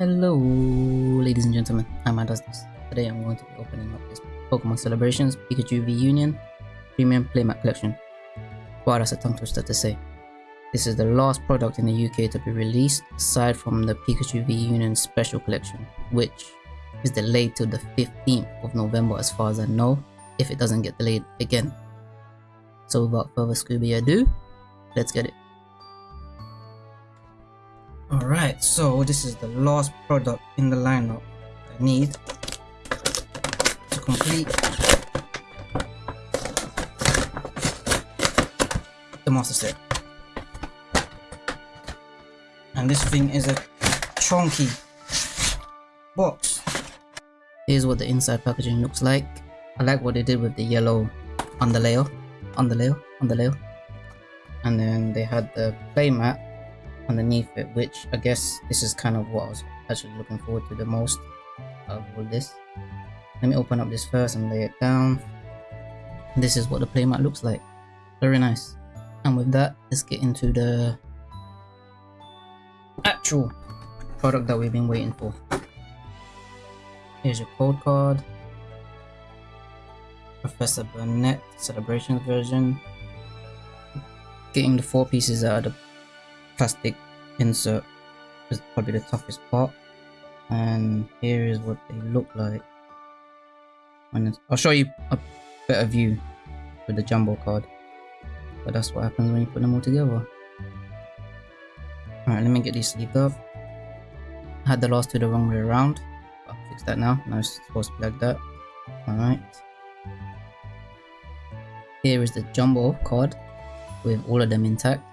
Hello, ladies and gentlemen. I'm Adastis. Today I'm going to be opening up this Pokemon Celebrations Pikachu V Union Premium Playmat Collection. Wow, that's a tongue twister to say. This is the last product in the UK to be released aside from the Pikachu V Union Special Collection, which is delayed till the 15th of November as far as I know, if it doesn't get delayed again. So without further Scooby ado, let's get it. Alright, so this is the last product in the lineup I need to complete the master set. And this thing is a chunky box. Here's what the inside packaging looks like. I like what they did with the yellow underlayer, underlayer, underlayer. And then they had the playmat underneath it which I guess this is kind of what I was actually looking forward to the most of all this. Let me open up this first and lay it down. This is what the playmat looks like. Very nice. And with that let's get into the actual product that we've been waiting for. Here's your code card. Professor Burnet celebration version. Getting the four pieces out of the plastic insert is probably the toughest part. And here is what they look like. I'll show you a better view with the jumbo card. But that's what happens when you put them all together. Alright let me get these sleeved up. I had the last two the wrong way around. I'll fix that now. Now it's supposed to be like that. Alright. Here is the jumbo card with all of them intact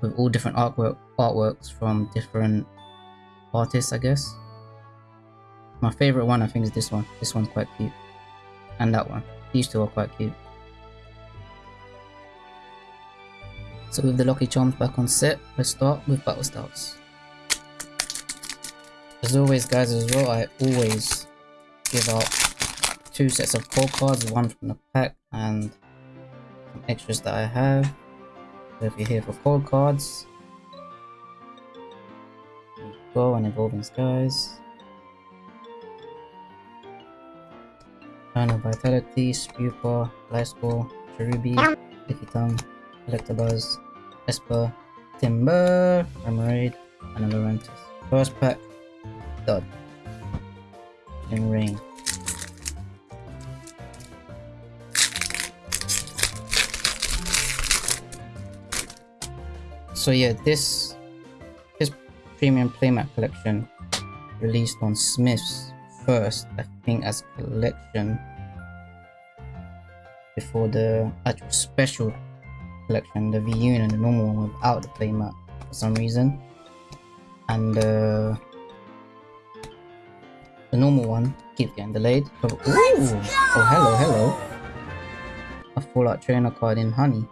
with all different artwork artworks from different artists I guess. My favorite one I think is this one. This one's quite cute. And that one. These two are quite cute. So with the Lucky Charms back on set let's start with Battle Styles as always guys as well I always give out two sets of code cards one from the pack and some extras that I have so if you're here for code cards, go and Evolving Skies. Final Vitality, Spewpa, Gliscor, Cherubi, Lickitung, Electabuzz, Espurr, Timburr, Remoraid, and Lurantis. First pack, dud. and rain. So yeah this this premium playmat collection released on smith's first i think as collection before the actual special collection the v and the normal one without the playmat for some reason. And uh, the normal one keeps getting delayed. Oh, oh hello hello. A full art trainer card in honey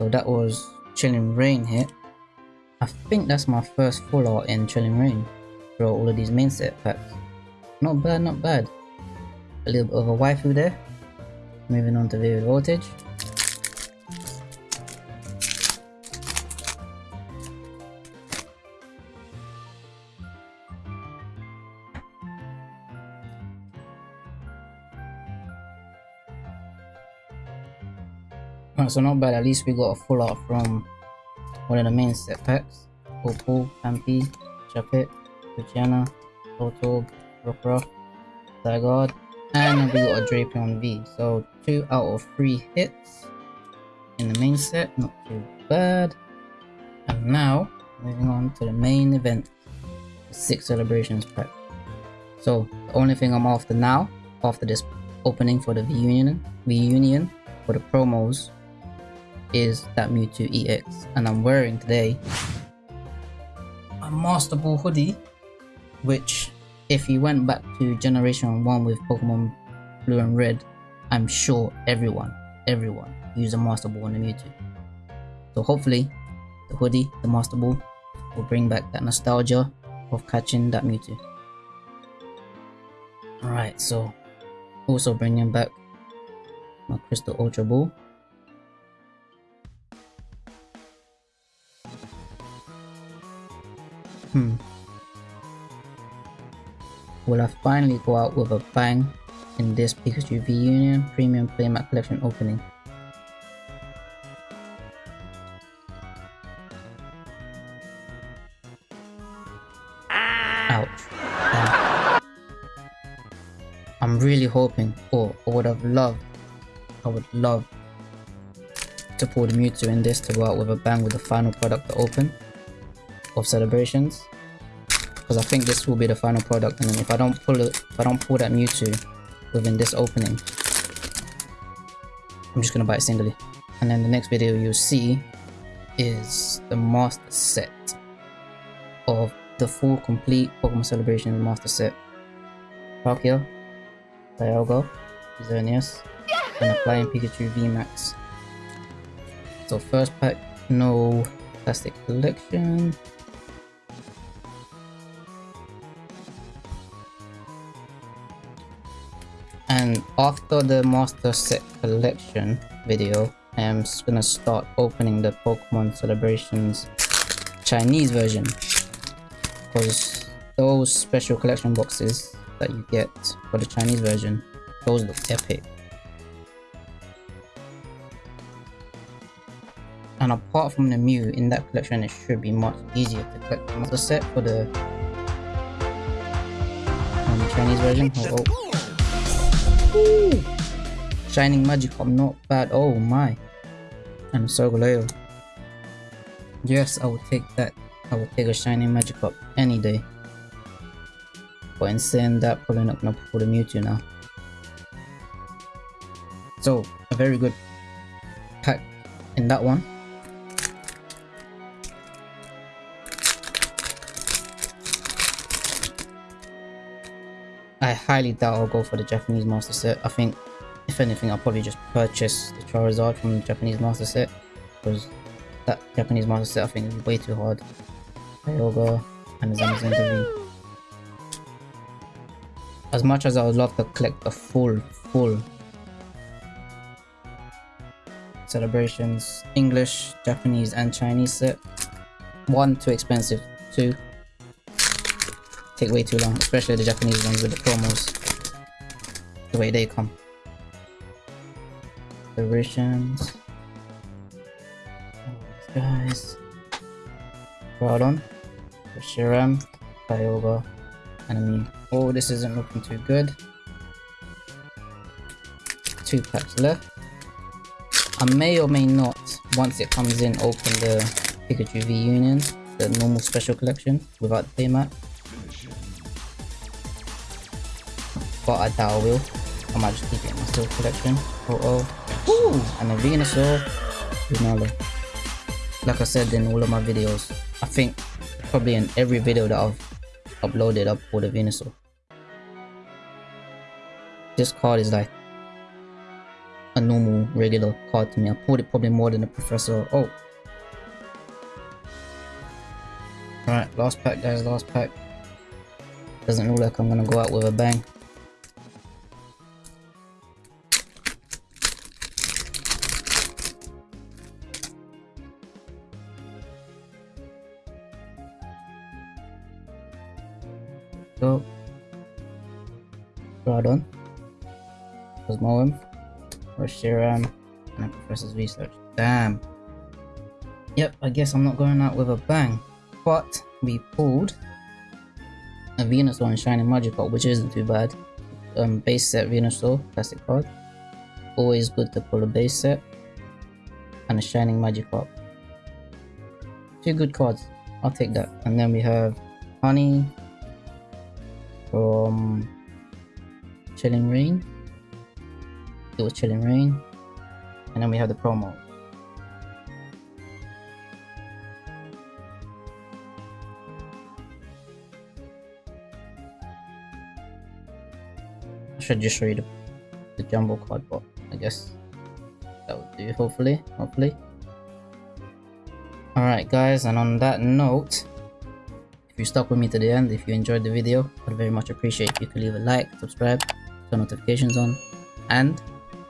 so that was Chilling Reign hit. I think that's my first full art in Chilling Reign for all of these main set packs. Not bad, not bad. A little bit of a waifu there. Moving on to Vivid Voltage. So not bad. At least we got a full art from one of the main set packs. Popo, Pampi, Chapit, Luciana, Toto, Rockruff, Zygarde, and we got a Drapion V. So two out of three hits in the main set. Not too bad. And now, moving on to the main event. The six celebrations pack. So the only thing I'm after now, after this opening for the V Union, V Union for the promos is that Mewtwo EX and I'm wearing today a Master Ball hoodie which if you went back to generation 1 with Pokemon Blue and Red I'm sure everyone, everyone used a Master Ball on the Mewtwo. So hopefully the hoodie, the Master Ball will bring back that nostalgia of catching that Mewtwo. Alright, so also bringing back my Crystal Ultra Ball Hmm. Will I finally go out with a bang in this Pikachu V Union Premium Playmat Collection opening? Ouch. I'm really hoping, or I would have loved, I would love to pull the Mewtwo in this to go out with a bang with the final product to open of celebrations. Because I think this will be the final product and then if I don't pull it if I don't pull that Mewtwo within this opening I'm just gonna buy it singly. And then the next video you'll see is the master set of the full complete Pokemon Celebration master set. Palkia, Dialga, Xerneas, and a Flying Pikachu VMAX. So first pack, no plastic collection. And after the master set collection video, I am just gonna start opening the Pokemon Celebrations Chinese version. Because those special collection boxes that you get for the Chinese version, those look epic. And apart from the Mew, in that collection it should be much easier to collect the set for the um, Chinese version. Oh, oh. Shining Magikarp, not bad. Oh my. And Solgaleo. Yes, I will take that. I will take a Shining Magikarp any day. But in saying that, probably not gonna pull the Mewtwo now. So, a very good pack in that one. I highly doubt I'll go for the Japanese Master Set. I think, if anything, I'll probably just purchase the Charizard from the Japanese Master Set. Because that Japanese Master Set I think is way too hard. Kyogre and Zamazenta As much as I would love to collect the full, full celebrations, English, Japanese and Chinese set. One, too expensive. Two, take way too long, especially the Japanese ones with the promos. The way they come. Celebrations. Oh, guys. Groudon, Shiram, Kyogre, Enemy. Oh, this isn't looking too good. Two packs left. I may or may not, once it comes in, open the Pikachu V Union, the normal special collection without the playmat. but I doubt I will. I might just keep it in my still collection. Oh oh. Ooh! And a Venusaur. Lunala. Like I said in all of my videos, I think probably in every video that I've uploaded I've pulled a Venusaur. This card is like a normal regular card to me. I pulled it probably more than a Professor. Oh. Alright, last pack guys, last pack. Doesn't look like I'm gonna go out with a bang. Groudon, Cosmoem, Reshiram, and Professor's Research. Damn. Yep, I guess I'm not going out with a bang. But we pulled a Venusaur and Shining Magikarp, which isn't too bad. Um, base set Venusaur, classic card. Always good to pull a base set. And a Shining Magikarp. Two good cards. I'll take that. And then we have Honey, from Chilling Reign It was Chilling Reign And then we have the promo. I should just show you the, the jumbo card, I guess that would do hopefully, hopefully. Alright guys, and on that note, if you stuck with me to the end, if you enjoyed the video, I'd very much appreciate if you could leave a like, subscribe, turn notifications on, and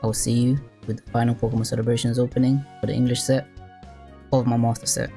I will see you with the final Pokemon Celebrations opening for the English set of my Master set.